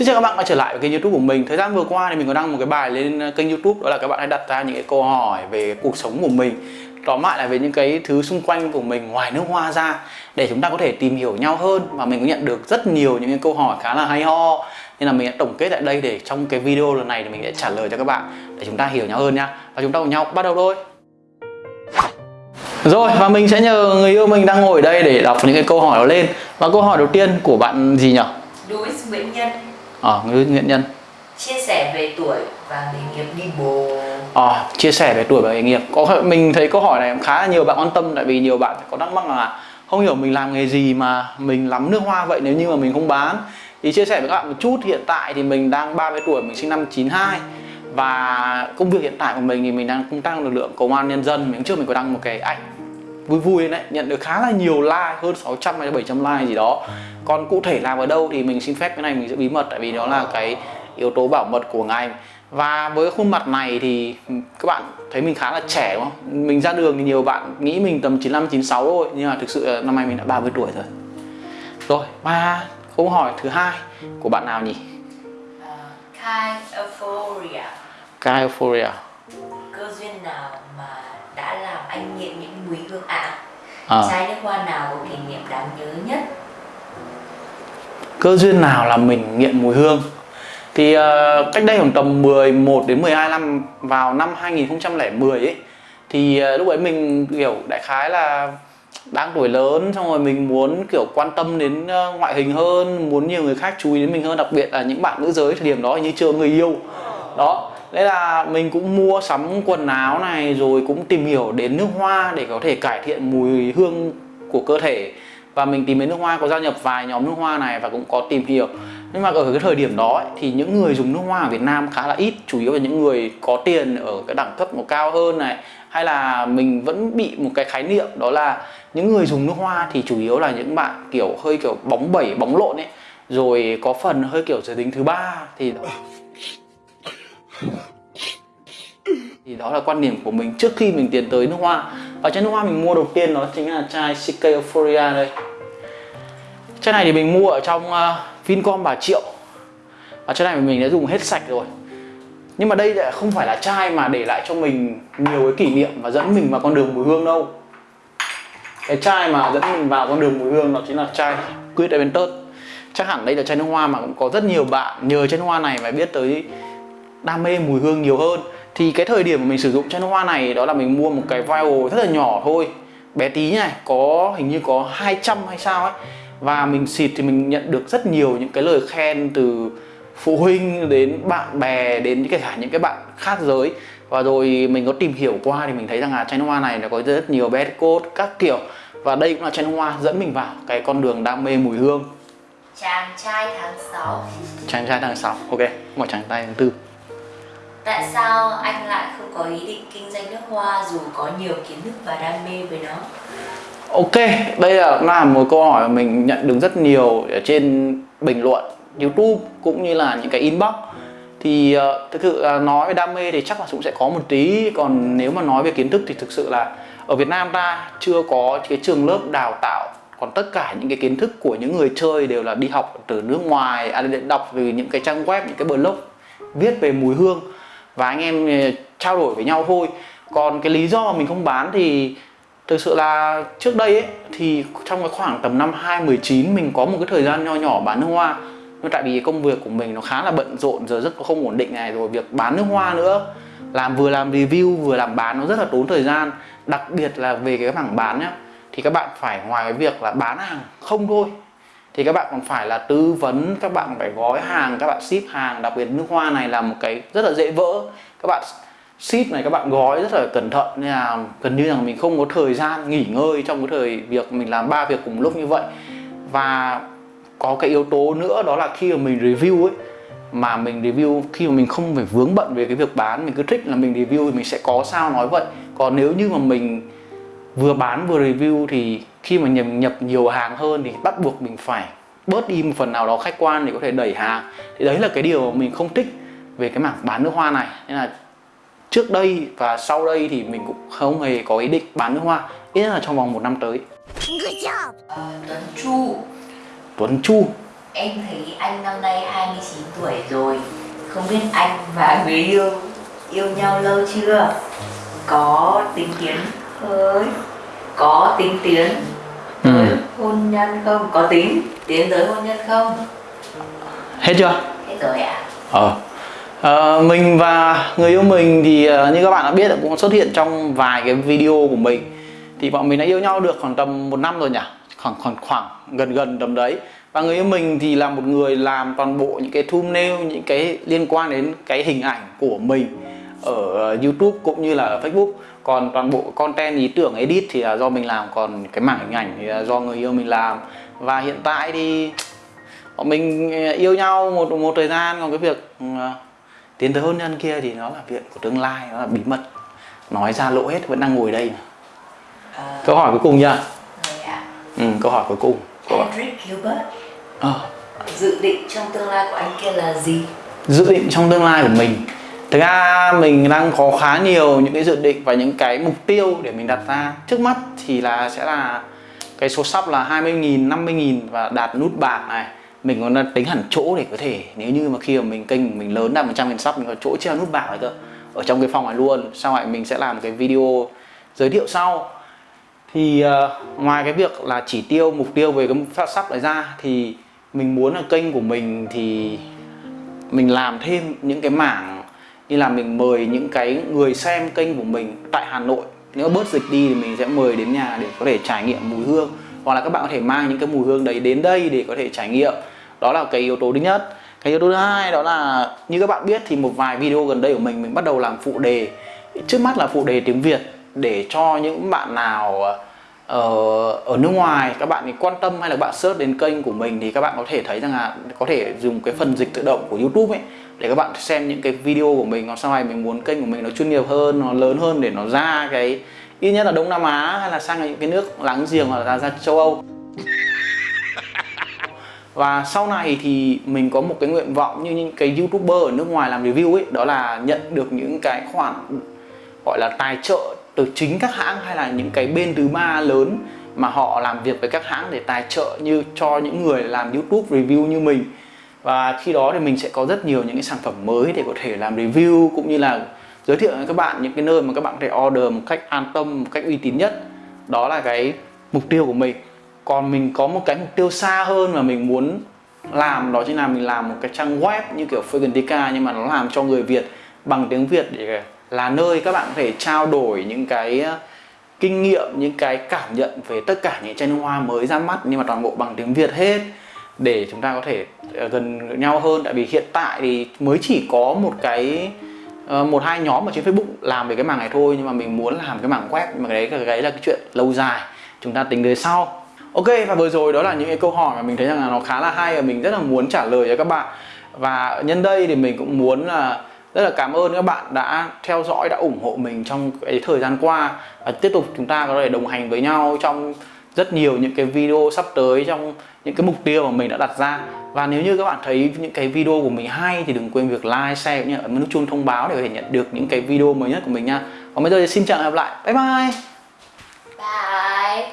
Xin chào các bạn quay trở lại với kênh youtube của mình. Thời gian vừa qua thì mình có đăng một cái bài lên ờ, kênh youtube, Đó là các bạn hãy đặt ra những cái câu hỏi về cuộc sống của mình, Tóm lại là về những cái thứ xung quanh của mình ngoài nước hoa ra, Để chúng ta có thể tìm hiểu nhau hơn. Và mình có nhận được rất nhiều những cái câu hỏi khá là hay ho. Nên là mình đã tổng kết tại đây để trong cái video lần này thì mình sẽ trả lời cho các bạn Để chúng ta hiểu nhau hơn nha. Và chúng ta cùng nhau bắt đầu thôi. Rồi, và mình sẽ nhờ người yêu mình đang ngồi ở đây để đọc những cái câu hỏi đó lên. Và câu hỏi đầu tiên của bạn gì nhỉ? Louis Nguyễn Nhân. Ờ, người Nguyễn Nhân. Chia sẻ về tuổi và nghề nghiệp đi bồ. Ờ, chia sẻ về tuổi và nghề nghiệp. Có Mình thấy câu hỏi này khá là nhiều bạn quan tâm Tại vì nhiều bạn có thắc mắc là Không hiểu mình làm nghề gì mà mình lắm nước hoa vậy nếu như mà mình không bán. Thì chia sẻ với các bạn một chút Hiện tại thì mình đang 30 tuổi, mình sinh năm 92 Và công việc hiện tại của mình thì mình đang công tác lực lượng công an nhân dân. Mình trước mình có đăng một cái ảnh vui vui đấy nhận được khá là nhiều like hơn 600 hay 700 like gì đó còn cụ thể làm ở đâu thì mình xin phép cái này mình giữ bí mật tại vì đó là cái yếu tố bảo mật của ngành và với khuôn mặt này thì các bạn thấy mình khá là trẻ đúng không? Mình ra đường thì nhiều bạn nghĩ mình tầm 95 96 thôi nhưng mà thực sự năm nay mình đã 30 tuổi rồi. Rồi, và câu hỏi thứ hai của bạn nào nhỉ? uh, Kai Euphoria Kai Euphoria. cơ duyên nào mà anh nghiện những mùi hương ạ. À. chai nước hoa nào có kỷ niệm đáng nhớ nhất? Cơ duyên nào làm mình nghiện mùi hương? Thì uh, cách đây khoảng tầm 11 đến 12 năm vào năm 2010 ấy thì uh, lúc ấy mình kiểu đại khái là đang tuổi lớn xong rồi mình muốn kiểu quan tâm đến uh, ngoại hình hơn muốn nhiều người khác chú ý đến mình hơn đặc biệt là những bạn nữ giới thời điểm đó như chưa người yêu. Đó Thế là mình cũng mua sắm quần áo này rồi cũng tìm hiểu đến nước hoa để có thể cải thiện mùi hương của cơ thể. Và mình tìm đến nước hoa có gia nhập vài nhóm nước hoa này và cũng có tìm hiểu. Nhưng mà ở cái thời điểm đó ấy, thì những người dùng nước hoa ở Việt Nam khá là ít chủ yếu là những người có tiền ở cái đẳng cấp một cao hơn này. Hay là mình vẫn bị một cái khái niệm đó là những người dùng nước hoa thì chủ yếu là những bạn kiểu hơi kiểu bóng bẩy bóng lộn ấy. Rồi có phần hơi kiểu giới tính thứ ba thì thì đó là quan điểm của mình trước khi mình tiến tới nước hoa. Và chai nước hoa mình mua đầu tiên đó chính là chai CK Euphoria đây. Chai này thì mình mua ở trong uh, Vincom Bà Triệu. Và chai này mình đã dùng hết sạch rồi. Nhưng mà đây lại không phải là chai mà để lại cho mình nhiều cái kỷ niệm và dẫn mình vào con đường mùi hương đâu. Cái chai mà dẫn mình vào con đường mùi hương đó chính là chai Quid Aventus chắc hẳn đây là chai nước hoa mà cũng có rất nhiều bạn nhờ chai nước hoa này mà biết tới đam mê mùi hương nhiều hơn thì cái thời điểm mà mình sử dụng chai nước hoa này đó là mình mua một cái vial rất là nhỏ thôi. Bé tí này có hình như có 200 hay sao ấy. Và mình xịt thì mình nhận được rất nhiều những cái lời khen từ phụ huynh đến bạn bè đến kể cả những cái bạn khác giới. Và rồi mình có tìm hiểu qua thì mình thấy rằng là chai nước hoa này nó có rất nhiều bad code các kiểu. Và đây cũng là chai nước hoa dẫn mình vào cái con đường đam mê mùi hương. Chàng trai tháng 6 chàng trai tháng 6 ok một chàng trai tháng 4 tại sao anh lại không có ý định kinh doanh nước hoa dù có nhiều kiến thức và đam mê với nó? Ok, đây là là một câu hỏi mà mình nhận được rất nhiều ở trên bình luận YouTube cũng như là những cái inbox. Thì uh, thực sự uh, nói về đam mê thì chắc là cũng sẽ có một tí còn nếu mà nói về kiến thức thì thực sự là ở Việt Nam ta chưa có cái trường lớp đào tạo còn tất cả những cái kiến thức của những người chơi đều là đi học từ nước ngoài à, đọc từ những cái trang web những cái blog viết về mùi hương và anh em ờ, trao đổi với nhau thôi. Còn cái lý do mà mình không bán thì thực sự là trước đây ấy, thì trong cái khoảng tầm năm 2019 mình có một cái thời gian nho nhỏ bán nước hoa. Nhưng tại vì công việc của mình nó khá là bận rộn, giờ rất không ổn định này, rồi việc bán nước hoa nữa. Làm vừa làm review, vừa làm bán nó rất là tốn thời gian. Đặc biệt là về cái mảng bán nhá, thì các bạn phải ngoài cái việc là bán hàng không thôi thì các bạn còn phải là tư vấn các bạn phải gói hàng, các bạn ship hàng. Đặc biệt nước hoa này là một cái rất là dễ vỡ. Các bạn ship này các bạn gói rất là cẩn thận. Nên là gần như là mình không có thời gian nghỉ ngơi trong cái thời việc mình làm ba việc cùng lúc như vậy. Và có cái yếu tố nữa đó là khi mà mình review ấy, mà mình review, khi mà mình không phải vướng bận về cái việc bán, mình cứ thích là mình review thì mình sẽ có sao nói vậy. Còn nếu như mà mình vừa bán vừa review thì khi mà nhập, nhập nhiều hàng hơn thì bắt buộc mình phải bớt đi một phần nào đó khách quan để có thể đẩy hàng. Thì đấy là cái điều mà mình không thích về cái mảng bán nước hoa này. Nên là trước đây và sau đây thì mình cũng không hề có ý định bán nước hoa ít nhất là trong vòng một năm tới. Ờ, Tuấn Chu. Tuấn Chu. Em thấy anh năm nay 29 tuổi rồi. Không biết anh và người yêu yêu nhau lâu chưa? Có tính tiến hơi Có tính tiến Ừ. tới hôn nhân không? Có tính tiến tới hôn nhân không? hết chưa? Hết rồi ạ. Ờ. Ờ, mình và người yêu mình thì ờ, như các bạn đã biết là cũng xuất hiện trong vài cái video của mình. Thì bọn mình đã yêu nhau được khoảng tầm một năm rồi nhỉ? Khoảng khoảng khoảng gần gần tầm đấy. Và người yêu mình thì là một người làm toàn bộ những cái thumbnail những cái liên quan đến cái hình ảnh của mình ở YouTube cũng như là ở Facebook còn toàn bộ content ý tưởng edit thì là do mình làm còn cái mảng hình ảnh thì là do người yêu mình làm. Và hiện tại thì bọn mình ờ, yêu nhau một một thời gian còn cái việc ờ, tiến tới hôn nhân kia thì nó là chuyện của tương lai nó là bí mật. Nói ra lộ hết vẫn đang ngồi đây Ờ, câu hỏi cuối cùng nha. Ạ. Ừ, câu hỏi cuối cùng của Gilbert. Ờ, Dự định trong tương lai của anh kia là gì? dự định trong tương lai của mình thực ra mình đang có khá nhiều những cái dự định và những cái mục tiêu để mình đặt ra. Trước mắt thì là sẽ là cái số sắp là 20.000, 50.000 và đạt nút bạc này. Mình còn tính hẳn chỗ để có thể nếu như mà khi mà mình kênh mình lớn đạt 100.000 sắp mình có chỗ treo nút bạc này cơ ở trong cái phòng này luôn. Sau này mình sẽ làm cái video giới thiệu sau. Thì uh, ngoài cái việc là chỉ tiêu mục tiêu về cái phát sắp này ra thì mình muốn là kênh của mình thì mình làm thêm những cái mảng như là mình mời những cái người xem kênh của mình tại Hà Nội. Nếu bớt dịch đi thì mình sẽ mời đến nhà để có thể trải nghiệm mùi hương. Hoặc là các bạn có thể mang những cái mùi hương đấy đến đây để có thể trải nghiệm. Đó là cái yếu tố thứ nhất. Cái yếu tố thứ hai đó là, như các bạn biết thì một vài video gần đây của mình mình bắt đầu làm phụ đề. Trước mắt là phụ đề tiếng Việt để cho những bạn nào ở ở nước ngoài, các bạn quan tâm hay là bạn search đến kênh của mình thì các bạn có thể thấy rằng là có thể dùng cái phần dịch tự động của YouTube ấy để các bạn xem những cái video của mình còn sau này mình muốn kênh của mình nó chuyên nghiệp hơn nó lớn hơn để nó ra cái ít nhất là Đông Nam Á hay là sang những cái nước láng giềng hoặc là ra châu Âu. Và sau này thì mình có một cái nguyện vọng như những cái youtuber ở nước ngoài làm review ấy đó là nhận được những cái khoản gọi là tài trợ từ chính các hãng hay là những cái bên thứ ba lớn mà họ làm việc với các hãng để tài trợ như cho những người làm YouTube review như mình và khi đó thì mình sẽ có rất nhiều những cái sản phẩm mới để có thể làm review cũng như là giới thiệu với các bạn những cái nơi mà các bạn có thể order một cách an tâm, một cách uy tín nhất. Đó là cái mục tiêu của mình. Còn mình có một cái mục tiêu xa hơn mà mình muốn làm, đó chính là mình làm một cái trang web như kiểu Fregentica nhưng mà nó làm cho người Việt bằng tiếng Việt để là nơi các bạn có thể trao đổi những cái ờ, kinh nghiệm, những cái cảm nhận về tất cả những chai nước hoa mới ra mắt nhưng mà toàn bộ bằng tiếng Việt hết để chúng ta có thể ờ, gần nhau hơn. Tại vì hiện tại thì mới chỉ có một cái ờ, một hai nhóm ở trên Facebook làm về cái mảng này thôi, nhưng mà mình muốn làm cái mảng web. Mà cái đấy cái đấy là cái chuyện lâu dài. Chúng ta tính tới sau. Ok, và vừa rồi đó là những cái câu hỏi mà mình thấy rằng là nó khá là hay và mình rất là muốn trả lời cho các bạn. Và nhân đây thì mình cũng muốn là rất là cảm ơn các bạn đã theo dõi, đã ủng hộ mình trong cái thời gian qua. Và tiếp tục chúng ta có thể đồng hành với nhau trong rất nhiều những cái video sắp tới trong những cái mục tiêu mà mình đã đặt ra và nếu như các bạn thấy những cái video của mình hay thì đừng quên việc like, share cũng như ấn nút chuông thông báo để có thể nhận được những cái video mới nhất của mình nha. Còn bây giờ thì xin chào và hẹn gặp lại. Bye bye. Bye